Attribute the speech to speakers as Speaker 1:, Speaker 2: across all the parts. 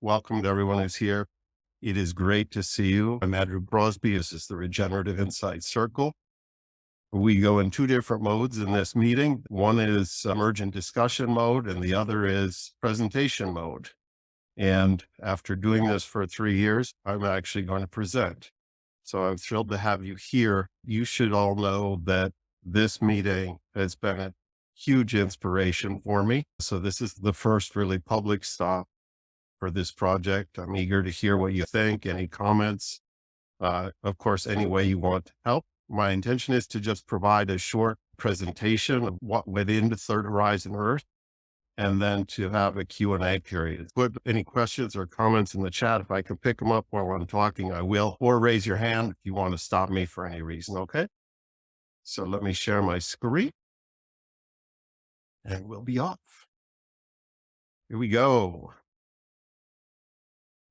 Speaker 1: Welcome to everyone who's here. It is great to see you. I'm Andrew Crosby. This is the Regenerative Insight Circle. We go in two different modes in this meeting. One is emergent discussion mode and the other is presentation mode. And after doing this for three years, I'm actually going to present. So I'm thrilled to have you here. You should all know that this meeting has been a huge inspiration for me. So this is the first really public stop for this project. I'm eager to hear what you think, any comments, uh, of course, any way you want to help. My intention is to just provide a short presentation of what went into Third Horizon Earth and then to have a Q&A period. Put any questions or comments in the chat. If I can pick them up while I'm talking, I will, or raise your hand if you want to stop me for any reason. Okay. So let me share my screen and we'll be off. Here we go.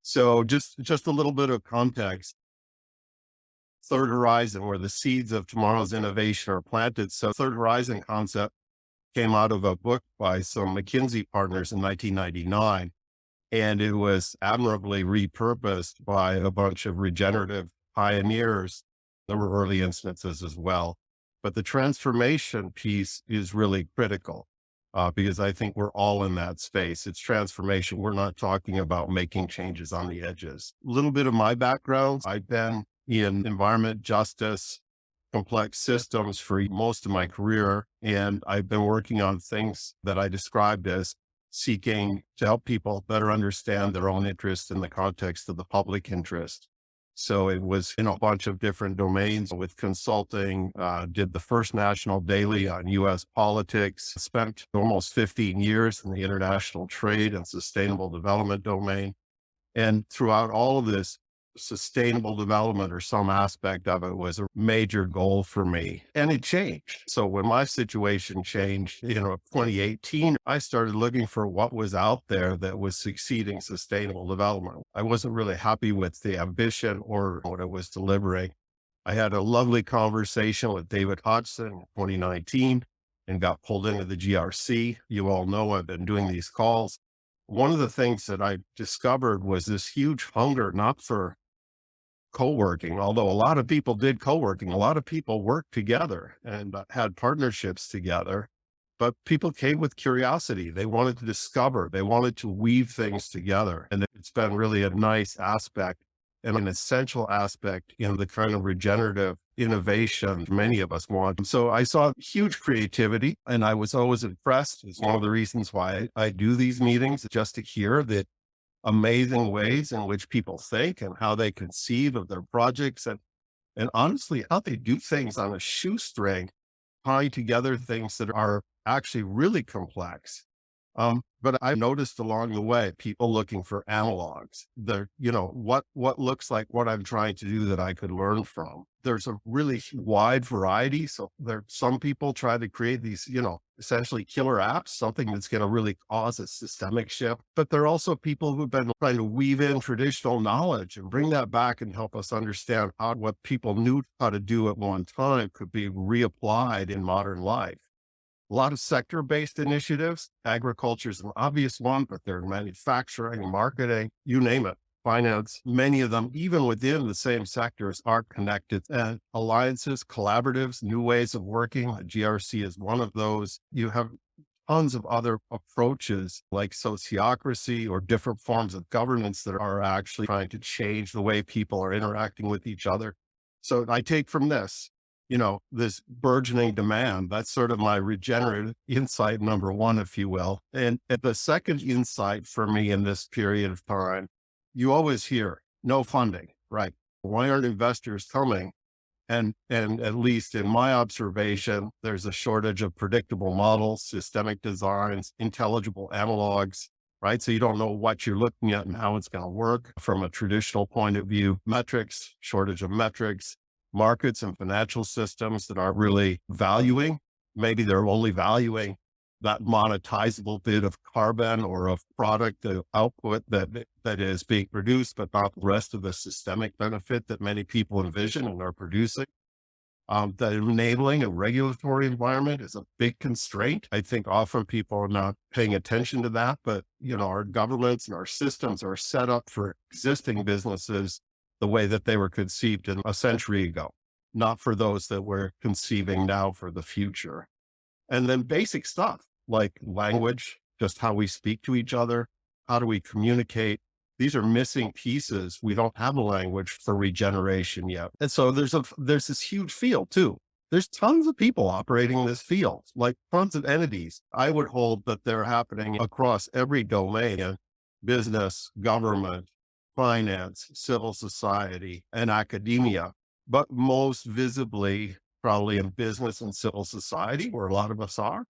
Speaker 1: So just, just a little bit of context. Third Horizon, where the seeds of tomorrow's innovation are planted. So Third Horizon concept came out of a book by some McKinsey partners in 1999. And it was admirably repurposed by a bunch of regenerative pioneers. There were early instances as well. But the transformation piece is really critical uh, because I think we're all in that space. It's transformation. We're not talking about making changes on the edges. A little bit of my background. I've been in environment justice, complex systems for most of my career. And I've been working on things that I described as seeking to help people better understand their own interests in the context of the public interest. So it was in a bunch of different domains with consulting, uh, did the first national daily on US politics, spent almost 15 years in the international trade and sustainable development domain. And throughout all of this, sustainable development or some aspect of it was a major goal for me and it changed. So when my situation changed, you know, 2018, I started looking for what was out there that was succeeding sustainable development. I wasn't really happy with the ambition or what it was delivering. I had a lovely conversation with David Hodgson in 2019 and got pulled into the GRC. You all know I've been doing these calls one of the things that I discovered was this huge hunger, not for co-working, although a lot of people did co-working, a lot of people worked together and uh, had partnerships together, but people came with curiosity. They wanted to discover, they wanted to weave things together. And it's been really a nice aspect and an essential aspect in the kind of regenerative innovation many of us want. So I saw huge creativity and I was always impressed. It's one of the reasons why I do these meetings just to hear that amazing ways in which people think and how they conceive of their projects and, and honestly, how they do things on a shoestring, tying together things that are actually really complex. Um, but I've noticed along the way, people looking for analogs. They're, you know, what, what looks like what I'm trying to do that I could learn from. There's a really wide variety. So there, some people try to create these, you know, essentially killer apps, something that's going to really cause a systemic shift. But there are also people who've been trying to weave in traditional knowledge and bring that back and help us understand how what people knew how to do at one time could be reapplied in modern life a lot of sector-based initiatives. Agriculture is an obvious one, but they're manufacturing, marketing, you name it, finance. Many of them, even within the same sectors, are connected. And alliances, collaboratives, new ways of working. GRC is one of those. You have tons of other approaches like sociocracy or different forms of governance that are actually trying to change the way people are interacting with each other. So I take from this, you know, this burgeoning demand. That's sort of my regenerative insight number one, if you will. And, the second insight for me in this period of time, you always hear no funding, right? Why aren't investors coming? And, and at least in my observation, there's a shortage of predictable models, systemic designs, intelligible analogs, right? So you don't know what you're looking at and how it's going to work from a traditional point of view, metrics, shortage of metrics, markets and financial systems that aren't really valuing. Maybe they're only valuing that monetizable bit of carbon or of product output that that is being produced, but not the rest of the systemic benefit that many people envision and are producing. Um, the enabling and regulatory environment is a big constraint. I think often people are not paying attention to that, but you know, our governments and our systems are set up for existing businesses the way that they were conceived in a century ago, not for those that we're conceiving now for the future. And then basic stuff like language, just how we speak to each other. How do we communicate? These are missing pieces. We don't have a language for regeneration yet. And so there's a, there's this huge field too. There's tons of people operating in this field, like tons of entities. I would hold that they're happening across every domain, business, government, finance, civil society, and academia, but most visibly probably in business and civil society where a lot of us are,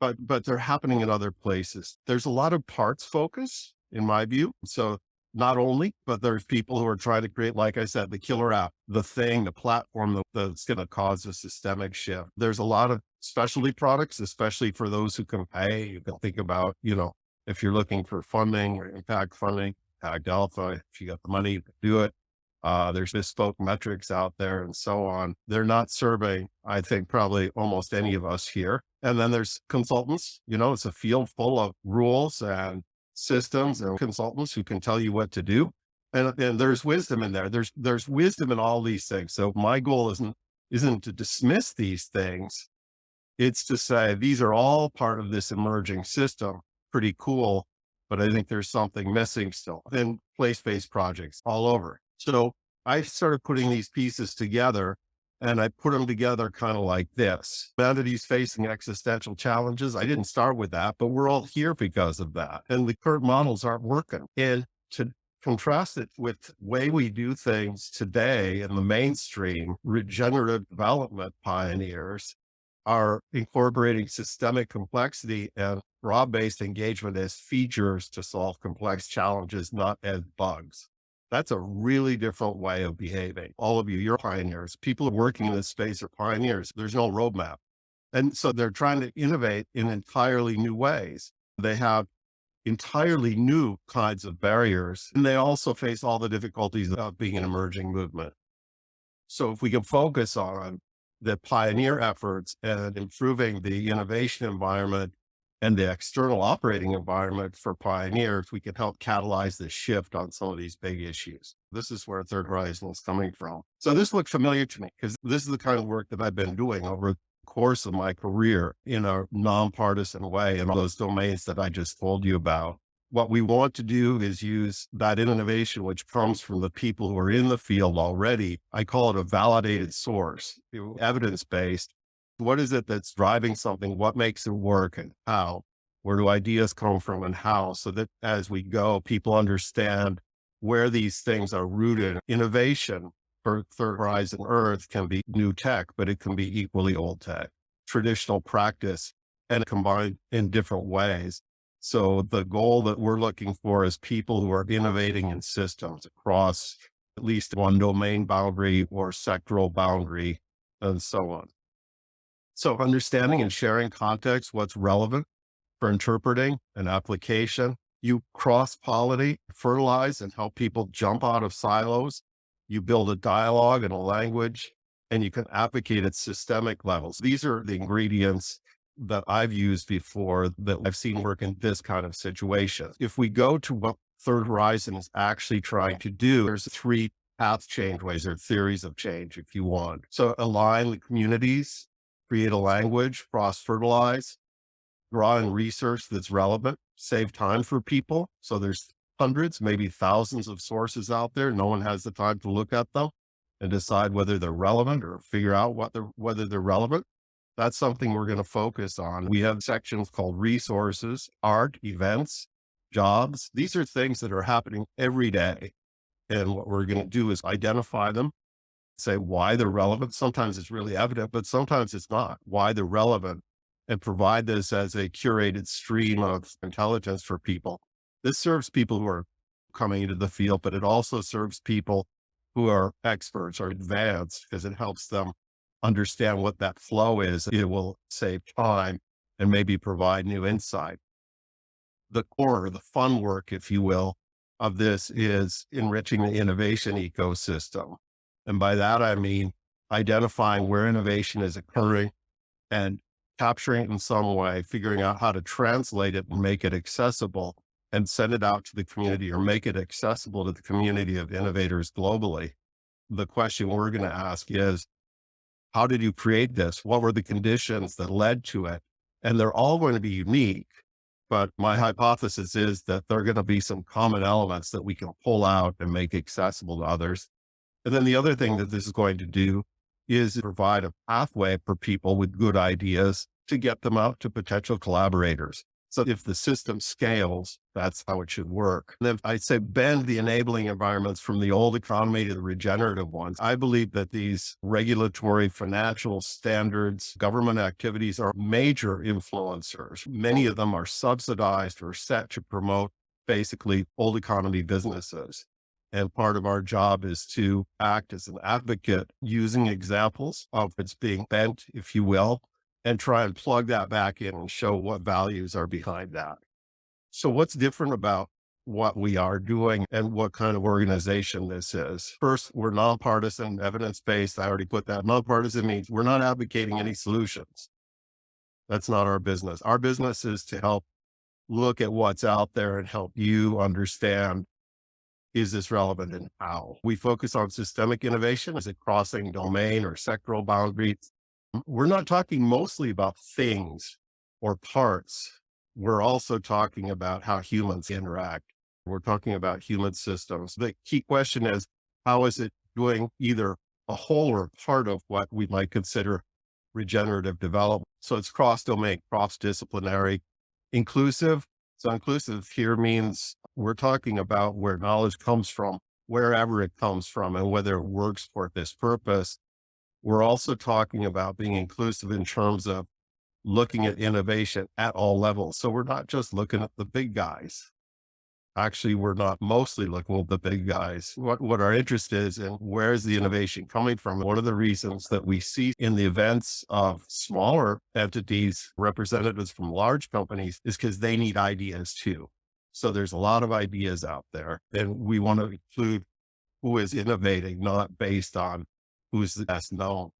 Speaker 1: but, but they're happening in other places. There's a lot of parts focus in my view. So not only, but there's people who are trying to create, like I said, the killer app, the thing, the platform that's going to cause a systemic shift. There's a lot of specialty products, especially for those who can pay. You can think about, you know, if you're looking for funding or impact funding, Impact Alpha, if you got the money, you can do it. Uh, there's bespoke metrics out there and so on. They're not surveying, I think, probably almost any of us here. And then there's consultants, you know, it's a field full of rules and systems and consultants who can tell you what to do. And, and there's wisdom in there. There's, there's wisdom in all these things. So my goal isn't, isn't to dismiss these things. It's to say, these are all part of this emerging system. Pretty cool. But I think there's something missing still in place-based projects all over. So I started putting these pieces together and I put them together kind of like this. Entities facing existential challenges. I didn't start with that, but we're all here because of that. And the current models aren't working. And to contrast it with way we do things today in the mainstream, regenerative development pioneers are incorporating systemic complexity and broad-based engagement as features to solve complex challenges, not as bugs. That's a really different way of behaving. All of you, you're pioneers. People working in this space are pioneers. There's no roadmap. And so they're trying to innovate in entirely new ways. They have entirely new kinds of barriers. And they also face all the difficulties of being an emerging movement. So if we can focus on the pioneer efforts and improving the innovation environment and the external operating environment for pioneers, we can help catalyze the shift on some of these big issues. This is where Third Horizon is coming from. So this looked familiar to me because this is the kind of work that I've been doing over the course of my career in a nonpartisan way in all those domains that I just told you about. What we want to do is use that innovation, which comes from the people who are in the field already. I call it a validated source, evidence-based what is it that's driving something? What makes it work and how? Where do ideas come from and how? So that as we go, people understand where these things are rooted. Innovation for Third Horizon Earth can be new tech, but it can be equally old tech, traditional practice and combined in different ways. So the goal that we're looking for is people who are innovating in systems across at least one domain boundary or sectoral boundary and so on. So understanding and sharing context, what's relevant for interpreting an application, you cross pollinate, fertilize and help people jump out of silos. You build a dialogue and a language and you can advocate at systemic levels. These are the ingredients that I've used before that I've seen work in this kind of situation. If we go to what Third Horizon is actually trying to do, there's three path change ways or theories of change, if you want. So align the communities create a language, cross-fertilize, draw in research that's relevant, save time for people. So there's hundreds, maybe thousands of sources out there. No one has the time to look at them and decide whether they're relevant or figure out what they're, whether they're relevant. That's something we're going to focus on. We have sections called resources, art, events, jobs. These are things that are happening every day. And what we're going to do is identify them, say why they're relevant. Sometimes it's really evident, but sometimes it's not why they're relevant and provide this as a curated stream of intelligence for people. This serves people who are coming into the field, but it also serves people who are experts or advanced because it helps them understand what that flow is. It will save time and maybe provide new insight. The core, the fun work, if you will, of this is enriching the innovation ecosystem. And by that, I mean identifying where innovation is occurring and capturing it in some way, figuring out how to translate it and make it accessible and send it out to the community or make it accessible to the community of innovators globally. The question we're going to ask is, how did you create this? What were the conditions that led to it? And they're all going to be unique. But my hypothesis is that there are going to be some common elements that we can pull out and make accessible to others. And then the other thing that this is going to do is provide a pathway for people with good ideas to get them out to potential collaborators. So if the system scales, that's how it should work. And then I'd say bend the enabling environments from the old economy to the regenerative ones. I believe that these regulatory financial standards, government activities are major influencers. Many of them are subsidized or set to promote basically old economy businesses. And part of our job is to act as an advocate using examples of it's being bent, if you will, and try and plug that back in and show what values are behind that. So what's different about what we are doing and what kind of organization this is. First, we're nonpartisan, evidence-based. I already put that. Nonpartisan means we're not advocating any solutions. That's not our business. Our business is to help look at what's out there and help you understand, is this relevant and how? We focus on systemic innovation. Is it crossing domain or sectoral boundaries? we're not talking mostly about things or parts. We're also talking about how humans interact. We're talking about human systems. The key question is, how is it doing either a whole or part of what we might consider regenerative development? So it's cross-domain, cross-disciplinary, inclusive. So inclusive here means we're talking about where knowledge comes from, wherever it comes from, and whether it works for this purpose we're also talking about being inclusive in terms of looking at innovation at all levels. So we're not just looking at the big guys. Actually, we're not mostly looking at the big guys. What, what our interest is and where's the innovation coming from? One of the reasons that we see in the events of smaller entities, representatives from large companies is because they need ideas too. So there's a lot of ideas out there and we want to include who is innovating, not based on who's the best known.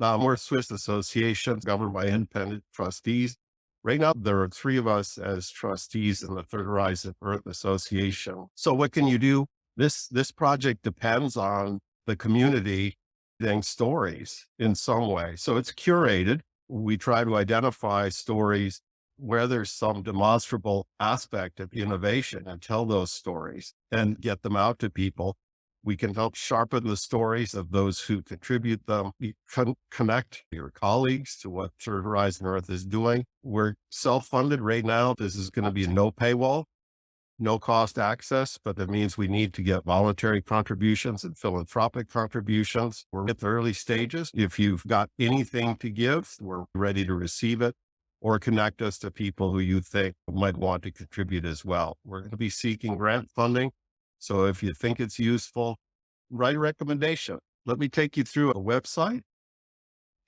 Speaker 1: Now, we're Swiss association governed by independent trustees. Right now, there are three of us as trustees in the Third Horizon Earth Association. So what can you do? This, this project depends on the community getting stories in some way. So it's curated. We try to identify stories where there's some demonstrable aspect of innovation and tell those stories and get them out to people. We can help sharpen the stories of those who contribute them. Con connect your colleagues to what Third Horizon Earth is doing. We're self-funded right now. This is going to be no paywall, no cost access, but that means we need to get voluntary contributions and philanthropic contributions. We're at the early stages. If you've got anything to give, we're ready to receive it or connect us to people who you think might want to contribute as well. We're going to be seeking grant funding so if you think it's useful, write a recommendation. Let me take you through a website.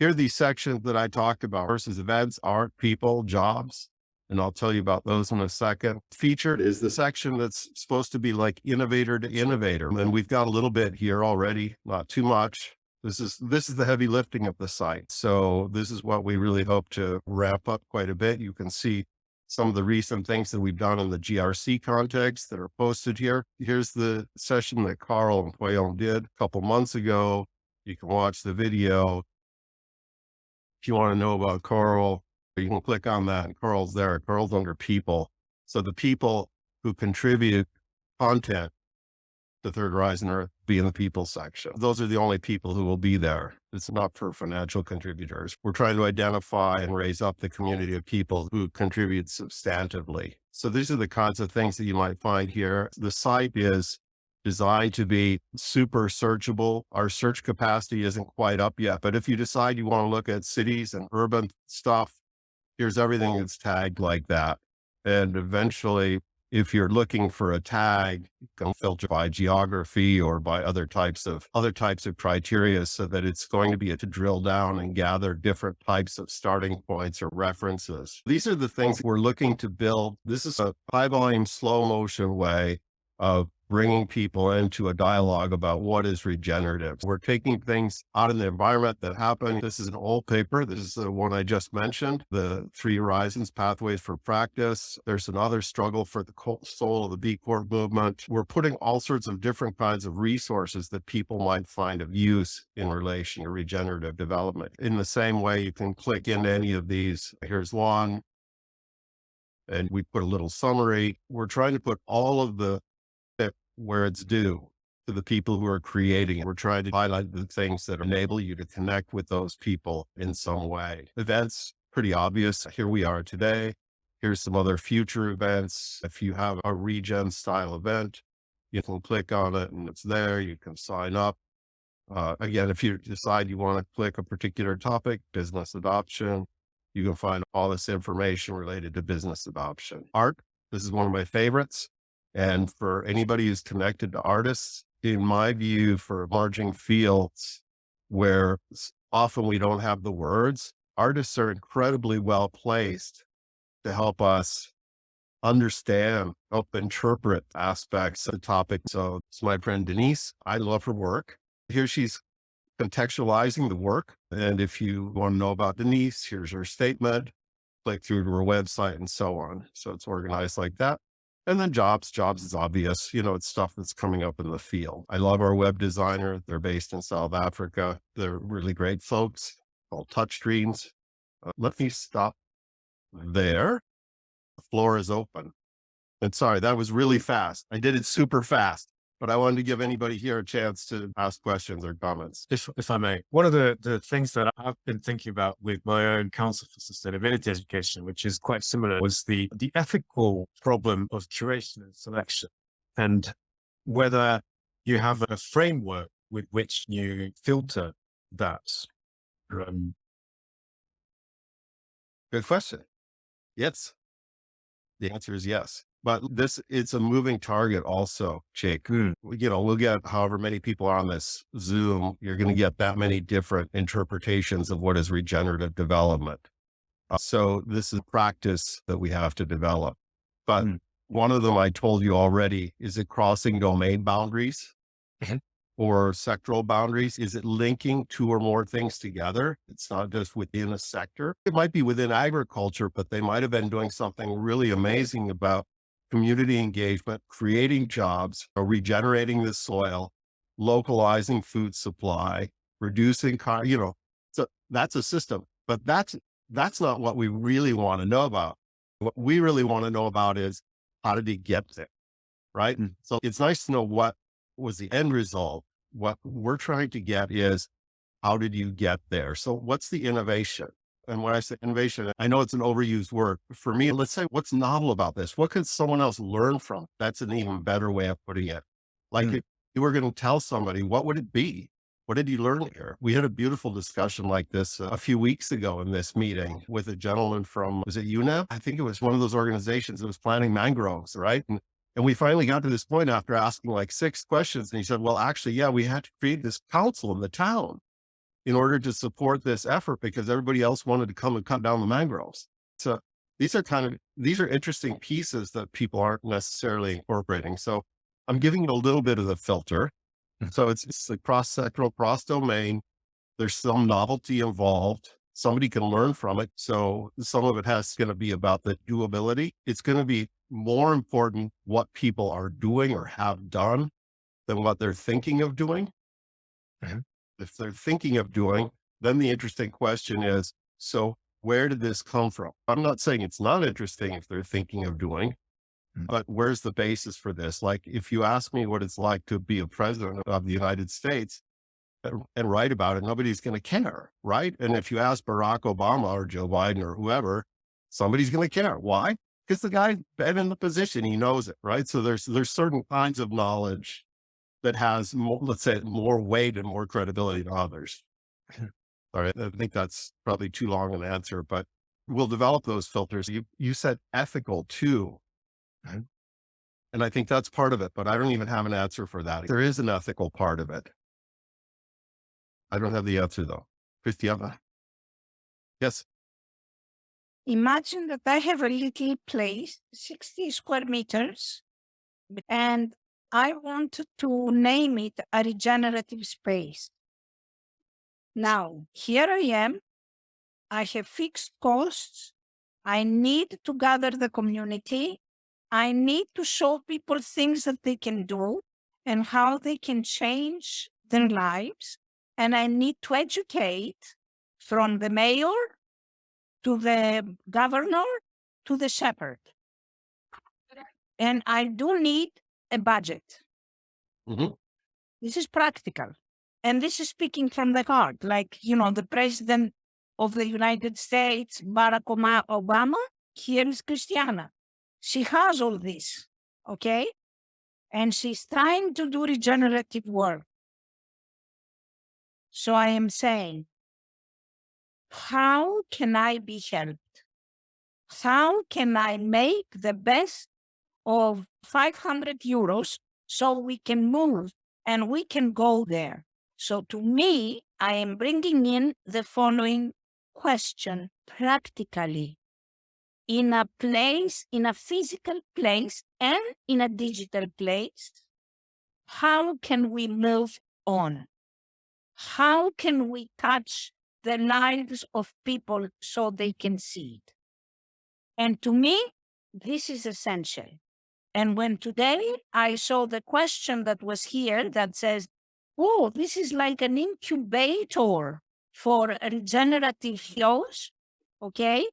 Speaker 1: Here are these sections that I talked about versus events, art, people, jobs. And I'll tell you about those in a second. Featured is the section that's supposed to be like innovator to innovator. And we've got a little bit here already, not too much. This is, this is the heavy lifting of the site. So this is what we really hope to wrap up quite a bit. You can see some of the recent things that we've done in the GRC context that are posted here. Here's the session that Carl and Poyon did a couple months ago. You can watch the video. If you want to know about Carl, you can click on that and Carl's there. Carl's under people. So the people who contribute content the Third Horizon Earth be in the people section. Those are the only people who will be there. It's not for financial contributors. We're trying to identify and raise up the community of people who contribute substantively. So these are the kinds of things that you might find here. The site is designed to be super searchable. Our search capacity isn't quite up yet, but if you decide you want to look at cities and urban stuff, here's everything that's tagged like that. And eventually if you're looking for a tag, you can filter by geography or by other types of other types of criteria so that it's going to be a, to drill down and gather different types of starting points or references. These are the things we're looking to build. This is a high volume, slow motion way of bringing people into a dialogue about what is regenerative. We're taking things out of the environment that happen. This is an old paper. This is the one I just mentioned, the three horizons pathways for practice. There's another struggle for the soul of the B Corp movement. We're putting all sorts of different kinds of resources that people might find of use in relation to regenerative development. In the same way, you can click into any of these. Here's one. And we put a little summary. We're trying to put all of the where it's due to the people who are creating it. We're trying to highlight the things that enable you to connect with those people in some way. Events, pretty obvious. Here we are today. Here's some other future events. If you have a regen style event, you can click on it and it's there. You can sign up. Uh, again, if you decide you want to click a particular topic, business adoption, you can find all this information related to business adoption. Art, this is one of my favorites. And for anybody who's connected to artists, in my view, for emerging fields where often we don't have the words, artists are incredibly well placed to help us understand, help interpret aspects of the topic. So it's my friend Denise. I love her work. Here she's contextualizing the work. And if you want to know about Denise, here's her statement, click through to her website and so on. So it's organized like that. And then jobs, jobs is obvious, you know, it's stuff that's coming up in the field. I love our web designer. They're based in South Africa. They're really great folks called Touchscreens. Uh, let me stop there. The floor is open. And sorry, that was really fast. I did it super fast but I wanted to give anybody here a chance to ask questions or comments.
Speaker 2: If, if I may, one of the, the things that I've been thinking about with my own Council for Sustainability Education, which is quite similar, was the, the ethical problem of curation and selection and whether you have a framework with which you filter that. Um,
Speaker 1: Good question. Yes. The answer is yes. But this, it's a moving target also, Jake. Mm. You know, we'll get however many people are on this Zoom, you're going to get that many different interpretations of what is regenerative development. Uh, so this is practice that we have to develop. But mm. one of them I told you already, is it crossing domain boundaries? Mm-hmm. or sectoral boundaries? Is it linking two or more things together? It's not just within a sector. It might be within agriculture, but they might have been doing something really amazing about community engagement, creating jobs, uh, regenerating the soil, localizing food supply, reducing, car, you know, so that's a system, but that's, that's not what we really want to know about. What we really want to know about is how did he get there? Right. And so it's nice to know what was the end result. What we're trying to get is how did you get there? So what's the innovation? And when I say innovation, I know it's an overused word. For me, let's say what's novel about this? What could someone else learn from? That's an even better way of putting it. Like mm. if you were going to tell somebody, what would it be? What did you learn here? We had a beautiful discussion like this uh, a few weeks ago in this meeting with a gentleman from, was it UNEP? I think it was one of those organizations that was planting mangroves, right? And, and we finally got to this point after asking like six questions. And he said, well, actually, yeah, we had to create this council in the town in order to support this effort because everybody else wanted to come and cut down the mangroves. So these are kind of, these are interesting pieces that people aren't necessarily incorporating. So I'm giving you a little bit of the filter. Hmm. So it's, it's a cross sectoral, cross domain. There's some novelty involved. Somebody can learn from it. So some of it has going to be about the doability. It's going to be more important what people are doing or have done than what they're thinking of doing. Mm -hmm if they're thinking of doing, then the interesting question is, so where did this come from? I'm not saying it's not interesting if they're thinking of doing, mm. but where's the basis for this? Like, if you ask me what it's like to be a president of the United States and, and write about it, nobody's going to care, right? And if you ask Barack Obama or Joe Biden or whoever, somebody's going to care. Why? Because the guy's been in the position, he knows it, right? So there's, there's certain kinds of knowledge that has more, let's say more weight and more credibility than others. Hmm. All right. I think that's probably too long an answer, but we'll develop those filters. You, you said ethical too. Hmm. And I think that's part of it, but I don't even have an answer for that. There is an ethical part of it. I don't have the answer though. Christiana? Yes.
Speaker 3: Imagine that I have a little place, 60 square meters, and I want to name it a regenerative space. Now, here I am. I have fixed costs. I need to gather the community. I need to show people things that they can do and how they can change their lives. And I need to educate from the mayor to the governor to the shepherd. And I do need a budget.
Speaker 1: Mhm.
Speaker 3: This is practical. And this is speaking from the heart. Like, you know, the president of the United States, Barack Obama, here is Christiana. She has all this, okay? And she's trying to do regenerative work. So I am saying, how can I be helped? How can I make the best of 500 euros so we can move and we can go there? So to me, I am bringing in the following question practically. In a place, in a physical place and in a digital place, how can we move on? How can we touch the lives of people so they can see it? And to me, this is essential. And when today I saw the question that was here that says, oh, this is like an incubator for regenerative flows, okay?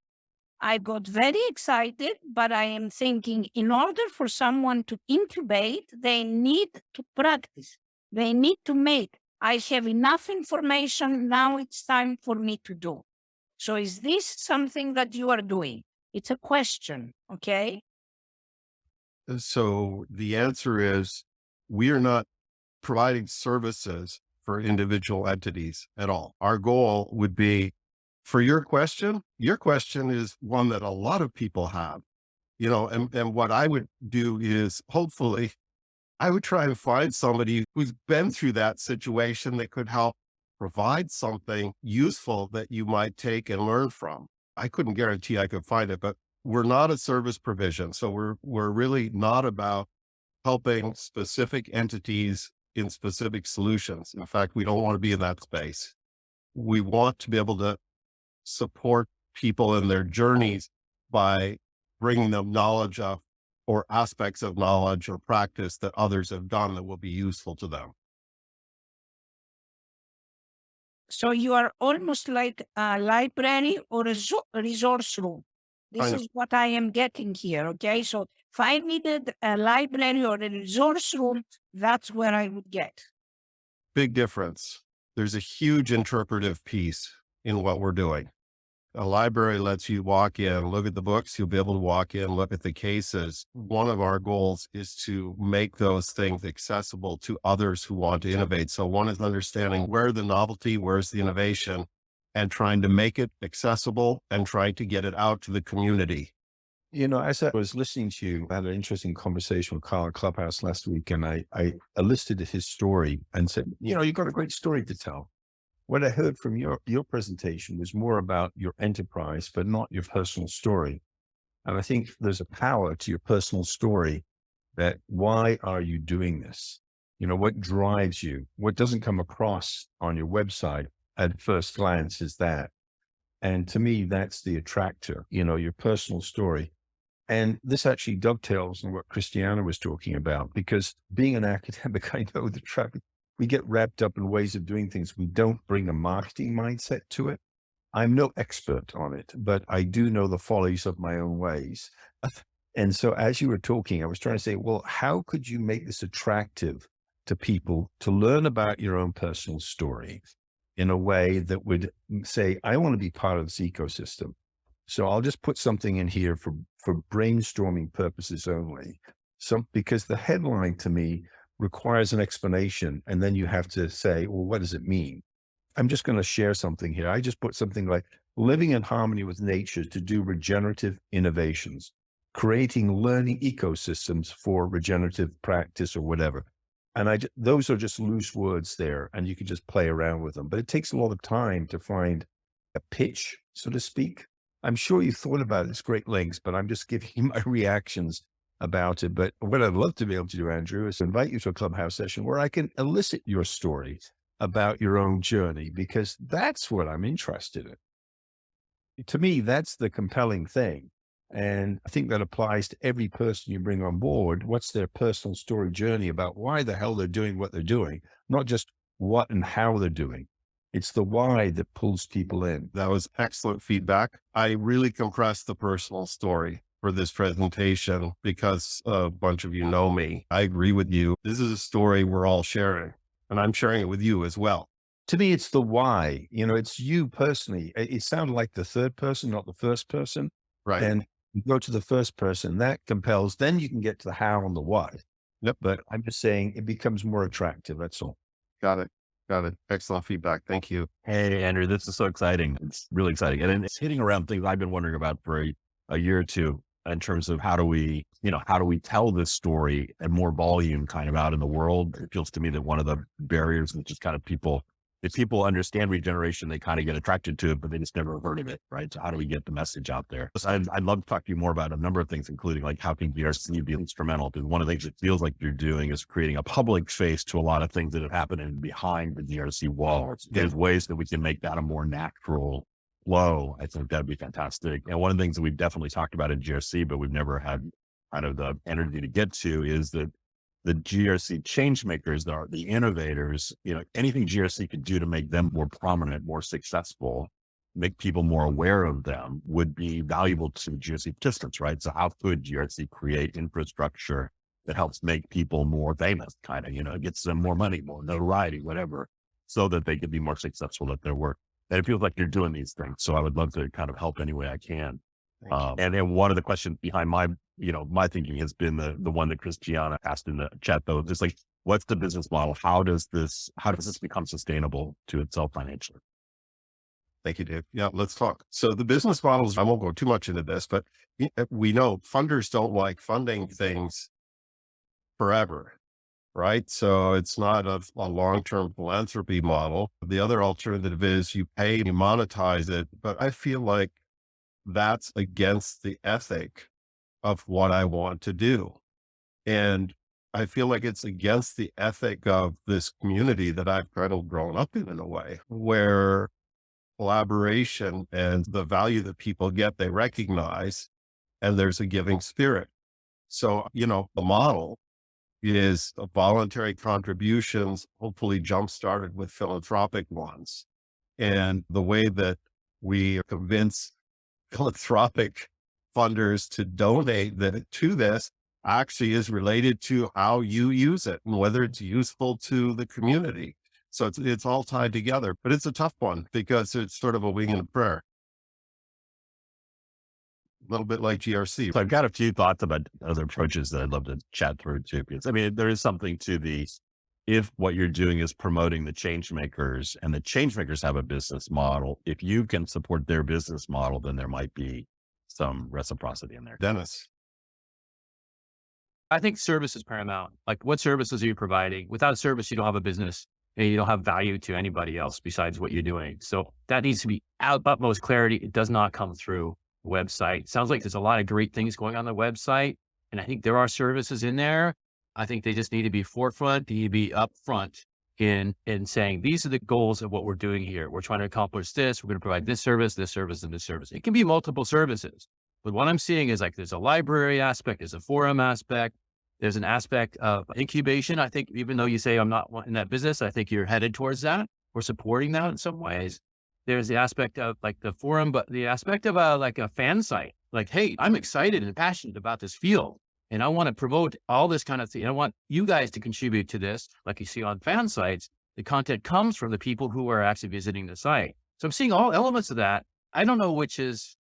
Speaker 3: I got very excited, but I am thinking in order for someone to incubate, they need to practice. They need to make. I have enough information. Now it's time for me to do. So is this something that you are doing? It's a question, okay?
Speaker 1: Uh, So the answer is we are not providing services for individual entities at all. Our goal would be for your question, your question is one that a lot of people have, you know, and, and what I would do is hopefully I would try and find somebody who's been through that situation that could help provide something useful that you might take and learn from. I couldn't guarantee I could find it, but we're not a service provision. So we're, we're really not about helping specific entities in specific solutions. In fact, we don't want to be in that space. We want to be able to support people in their journeys by bringing them knowledge of or aspects of knowledge or practice that others have done that will be useful to them.
Speaker 3: So you are almost like a library or a resource room. This is what I am getting here. Okay. So if I needed a library or a resource room, that's where I would get.
Speaker 1: Big difference. There's a huge interpretive piece in what we're doing. A library lets you walk in, look at the books. You'll be able to walk in, look at the cases. One of our goals is to make those things accessible to others who want to innovate. So one is understanding where the novelty, where's the innovation and trying to make it accessible and trying to get it out to the community.
Speaker 4: You know, as I was listening to you, I had an interesting conversation with Carl Clubhouse last week, and I, I elicited his story and said, you know, you've got a great story to tell. What I heard from your, your presentation was more about your enterprise, but not your personal story. And I think there's a power to your personal story that why are you doing this? You know, what drives you? What doesn't come across on your website at first glance is that. And to me, that's the attractor, you know, your personal story. And this actually dovetails on what Christiana was talking about, because being an academic, I know the traffic, we get wrapped up in ways of doing things. We don't bring a marketing mindset to it. I'm no expert on it, but I do know the follies of my own ways. And so as you were talking, I was trying to say, well, how could you make this attractive to people to learn about your own personal story in a way that would mm, say, I want to be part of this ecosystem. So I'll just put something in here for, for brainstorming purposes only. So, because the headline to me requires an explanation and then you have to say, well, what does it mean? I'm just going to share something here. I just put something like living in harmony with nature to do regenerative innovations, creating learning ecosystems for regenerative practice or whatever. And I, those are just loose words there and you can just play around with them, but it takes a lot of time to find a pitch, so to speak. I'm sure you thought about. It's great links, but I'm just giving you my reactions about it. But what I'd love to be able to do, Andrew, is invite you to a clubhouse session where I can elicit your story about your own journey, because that's what I'm interested in. To me, that's the compelling thing. And I think that applies to every person you bring on board. What's their personal story journey about why the hell they're doing what they're doing, not just what and how they're doing. It's the why that pulls people in.
Speaker 1: That was excellent feedback. I really compressed the personal story for this presentation because a bunch of you know me. I agree with you. This is a story we're all sharing and I'm sharing it with you as well.
Speaker 4: To me, it's the why, you know, it's you personally. It, it sounded like the third person, not the first person.
Speaker 1: Right.
Speaker 4: And you go to the first person that compels, then you can get to the how and the why.
Speaker 1: Yep.
Speaker 4: But I'm just saying it becomes more attractive. That's all.
Speaker 1: Got it. Got it. Excellent feedback. Thank you.
Speaker 5: Hey, Andrew, this is so exciting. It's really exciting. And it's hitting around things I've been wondering about for a, a year or two in terms of how do we, you know, how do we tell this story and more volume kind of out in the world? It feels to me that one of the barriers is just kind of people, if people understand regeneration, they kind of get attracted to it, but they just never heard of it, right? So how do we get the message out there? So I'd, I'd love to talk to you more about a number of things, including like how can GRC be instrumental? Because one of the things it feels like you're doing is creating a public face to a lot of things that have happened in behind the GRC walls. Oh, There's ways that we can make that a more natural flow. I think that'd be fantastic. And one of the things that we've definitely talked about in GRC, but we've never had kind of the energy to get to is that the GRC change makers, the, the innovators, you know, anything GRC could do to make them more prominent, more successful, make people more aware of them would be valuable to GRC participants, right? So how could GRC create infrastructure that helps make people more famous, kind of, you know, gets them more money, more notoriety, whatever, so that they could be more successful at their work. And it feels like you're doing these things. So I would love to kind of help any way I can. Um, and then one of the questions behind my, you know, my thinking has been the the one that Christiana asked in the chat though, just like, what's the business model? How does this, how does this become sustainable to itself financially?
Speaker 1: Thank you, Dave. Yeah, let's talk. So the business models, I won't go too much into this, but uh, we know funders don't like funding things forever, right? So it's not a, a long-term philanthropy model. The other alternative is you pay, you monetize it, but I feel like that's against the ethic of what I want to do. And I feel like it's against the ethic of this community that I've kind of grown up in, in a way, where collaboration and the value that people get, they recognize, and there's a giving spirit. So, you know, the model is voluntary contributions, hopefully jump started with philanthropic ones. And the way that we convince philanthropic funders to donate that to this actually is related to how you use it and whether it's useful to the community. So it's, it's all tied together, but it's a tough one because it's sort of a wing and a prayer. A little bit like GRC.
Speaker 5: So I've got a few thoughts about other approaches that I'd love to chat through too, because I mean, there is something to the, if what you're doing is promoting the change makers and the change makers have a business model, if you can support their business model, then there might be some reciprocity in there.
Speaker 1: Dennis.
Speaker 6: I think service is paramount. Like what services are you providing? Without a service, you don't have a business and you don't have value to anybody else besides what you're doing. So that needs to be out utmost clarity. It does not come through website. Sounds like there's a lot of great things going on the website. And I think there are services in there. I think they just need to be forefront, need to be upfront in, in saying, these are the goals of what we're doing here. We're trying to accomplish this. We're going to provide this service, this service, and this service. It can be multiple services. But what I'm seeing is like, there's a library aspect, there's a forum aspect, there's an aspect of incubation. I think even though you say I'm not in that business, I think you're headed towards that. We're supporting that in some ways. There's the aspect of like the forum, but the aspect of a, like a fan site, like, Hey, I'm excited and passionate about this field and I want to promote all this kind of thing. I want you guys to contribute to this. Like you see on fan sites, the content comes from the people who are actually visiting the site. So I'm seeing all elements of that. I don't know which is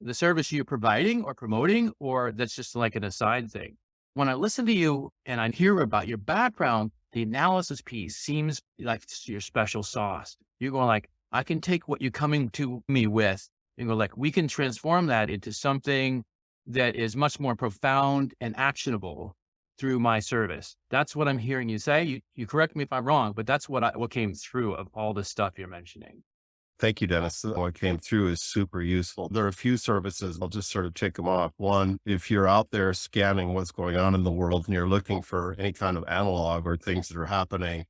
Speaker 6: the service you're providing or promoting, or that's just like an aside thing when I listen to you and I hear about your background, the analysis piece seems like your special sauce. You're going like, I can take what you're coming to me with and go like, we can transform that into something that is much more profound and actionable through my service. That's what I'm hearing you say. You, you correct me if I'm wrong, but that's what I, what came through of all the stuff you're mentioning.
Speaker 1: Thank you, uh, Dennis. What came through is super useful. There are a few services. I'll just sort of tick them off. One, if you're out there scanning what's going on in the world and you're looking for any kind of analog or things that are happening,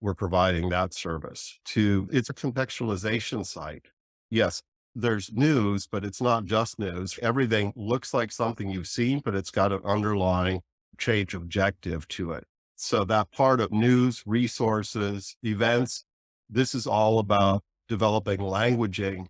Speaker 1: we're providing that service. Two, it's a contextualization site. Yes, there's news, but it's not just news. Everything looks like something you've seen, but it's got an underlying change objective to it. So that part of news, resources, events, this is all about developing languaging,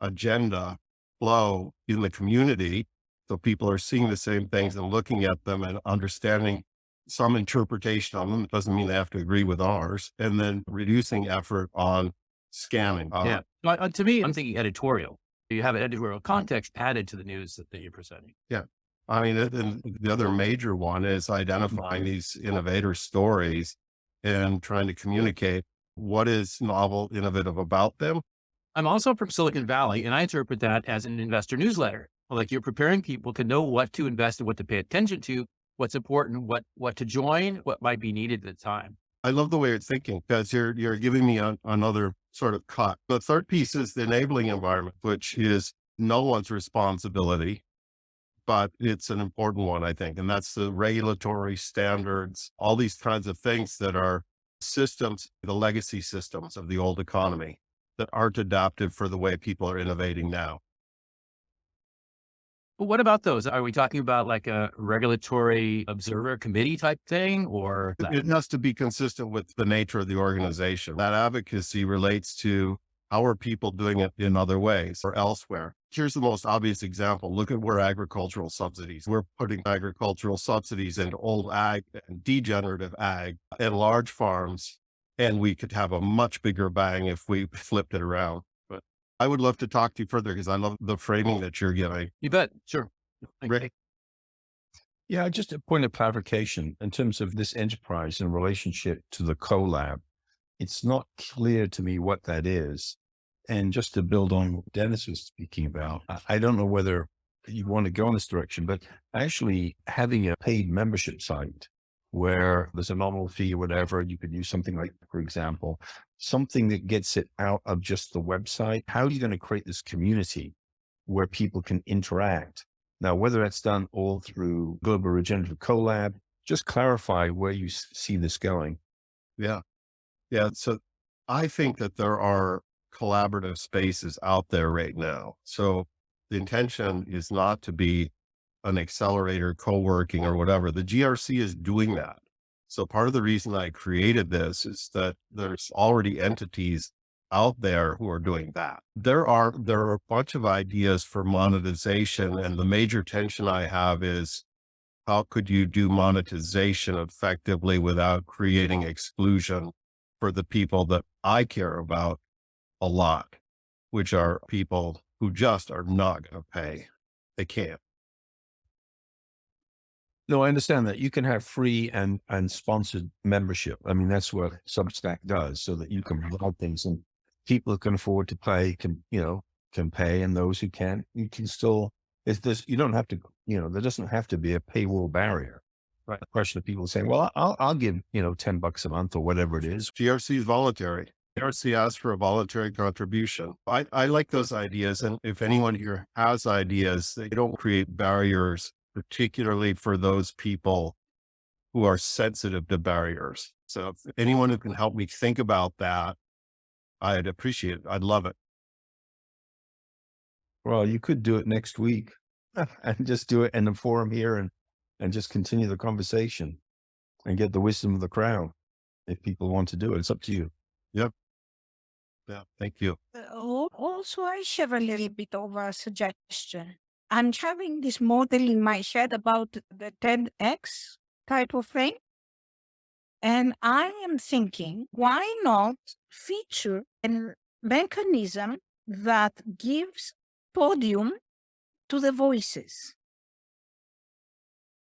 Speaker 1: agenda, flow in the community. So people are seeing the same things and looking at them and understanding some interpretation on them. It doesn't mean they have to agree with ours. And then reducing effort on scanning. Uh,
Speaker 6: Yeah. Well, uh, to me, I'm thinking editorial. You have an editorial context added to the news that, that you're presenting. Yeah.
Speaker 1: I mean, and- and the other major one is identifying these innovator stories and trying to communicate what is novel, innovative about them.
Speaker 6: I'm also from Silicon Valley, and I interpret that as an investor newsletter. Like you're preparing people to know what to invest in, what to pay attention to, what's important, what what to join, what might be needed at the time.
Speaker 1: I love the way you're thinking because you're you're giving me a, another sort of cut. The third piece is the enabling environment, which is no one's responsibility, but it's an important one, I think, and that's the regulatory standards, all these kinds of things that are systems, the legacy systems of the old economy that aren't adaptive for the way people are innovating now.
Speaker 6: But what about those? Are we talking about like a regulatory observer committee type thing or
Speaker 1: It- It has to be consistent with the nature of the organization. That advocacy relates to how are people doing it in other ways or elsewhere. Here's the most obvious example. Look at where agricultural subsidies, we're putting agricultural subsidies into old ag and degenerative ag and large farms. And we could have a much bigger bang if we flipped it around. I would love to talk to you further because I love the framing that you're giving.
Speaker 6: you bet? Sure.
Speaker 1: Ray?
Speaker 4: Yeah, just a point of clarification in terms of this enterprise in relationship to the collab. It's not clear to me what that is. And just to build on what Dennis was speaking about, I, I don't know whether you want to go in this direction, but actually having a paid membership site where there's a nominal fee or whatever, you could use something like, for example, something that gets it out of just the website. How are you going to create this community where people can interact? Now, whether that's done all through Global Regenerative Collab, just clarify where you see this going.
Speaker 1: Yeah. Yeah. So I think that there are collaborative spaces out there right now. So the intention is not to be an accelerator, co-working or whatever. The GRC is doing that. So part of the reason I created this is that there's already entities out there who are doing that. There are, there are a bunch of ideas for monetization and the major tension I have is how could you do monetization effectively without creating exclusion for the people that I care about a lot, which are people who just are not going to pay. They can't.
Speaker 4: No, I understand that you can have free and, and sponsored membership. I mean, that's what Substack does so that you can provide things and people who can afford to pay can, you know, can pay and those who can't, you can still, it's this, you don't have to, you know, there doesn't have to be a paywall barrier.
Speaker 6: Right.
Speaker 4: The question of people saying, well, I'll, I'll give, you know, 10 bucks a month or whatever it is.
Speaker 1: GRC is voluntary. GRC asks for a voluntary contribution. I, I like those ideas. And if anyone here has ideas, they don't create barriers, particularly for those people who are sensitive to barriers. So if anyone who can help me think about that, I'd appreciate it. I'd love it.
Speaker 4: Well, you could do it next week and just do it in the forum here and, and just continue the conversation and get the wisdom of the crowd. If people want to do it, it's up to you. Yep.
Speaker 1: Yeah. Thank you.
Speaker 3: Uh, Also, I have a little bit of a suggestion. I'm having this model in my head about the TEDx type of thing. And I am thinking, why not feature a mechanism that gives podium to the voices?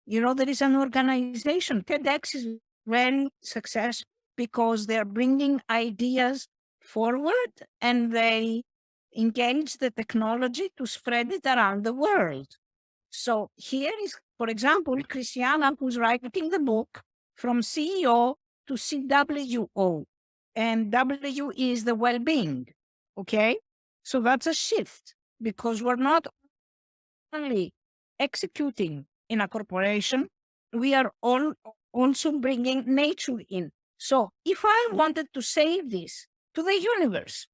Speaker 3: You know, there is an organization, TEDx is very successful because they're bringing ideas forward and they engage the technology to spread it around the world. So here is, for example, Christiana, who's writing the book from CEO to CWO. And W is the well-being. Okay. So that's a shift because we're not only executing in a corporation, we are all also bringing nature in. So if I wanted to save this to the universe,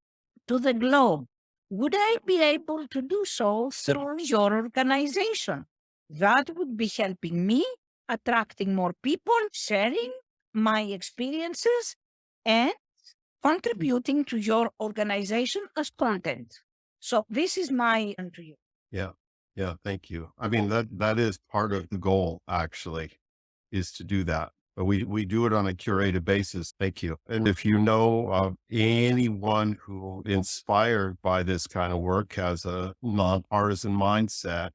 Speaker 3: to the globe, would I be able to do so through your organization? That would be helping me, attracting more people, sharing my experiences, and contributing to your organization as content. So this is my to you.
Speaker 1: Yeah. Yeah, thank you. I mean, that, that is part of the goal actually, is to do that. But we, we do it on a curated basis. Thank you. And if you know of anyone who inspired by this kind of work has a nonpartisan mindset,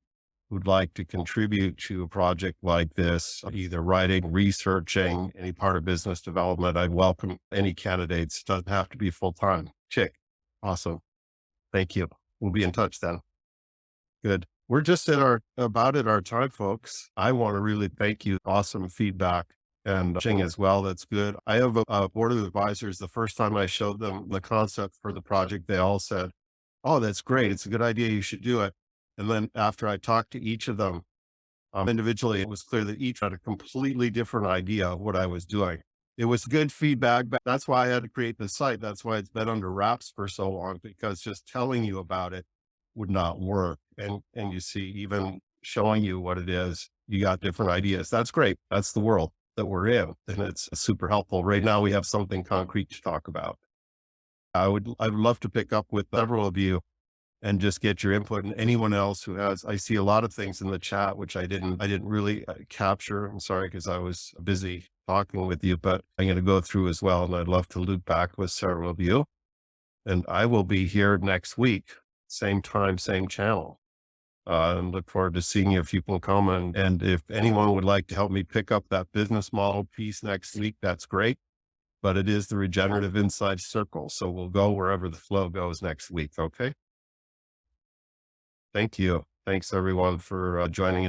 Speaker 1: who'd like to contribute to a project like this, either writing, researching, any part of business development, I'd welcome any candidates. It Doesn't have to be full time. Chick. Awesome. Thank you. We'll be in touch then. Good. We're just at our, about at our time, folks. I want to really thank you. Awesome feedback and Ching as well. That's good. I have a, a board of advisors. The first time I showed them the concept for the project, they all said, Oh, that's great. It's a good idea. You should do it. And then after I talked to each of them um, individually, it was clear that each had a completely different idea of what I was doing. It was good feedback, but that's why I had to create the site. That's why it's been under wraps for so long, because just telling you about it would not work. And, and you see, even showing you what it is, you got different ideas. That's great. That's the world that we're in. And it's super helpful. Right now we have something concrete to talk about. I would, I would love to pick up with several of you and just get your input and anyone else who has, I see a lot of things in the chat, which I didn't, I didn't really uh, capture. I'm sorry, because I was busy talking with you, but I'm going to go through as well. And I'd love to loop back with several of you. And I will be here next week, same time, same channel. Uh, and look forward to seeing you if you can come. And, and if anyone would like to help me pick up that business model piece next week, that's great. But it is the regenerative inside circle. So we'll go wherever the flow goes next week. Okay. Thank you. Thanks everyone for uh, joining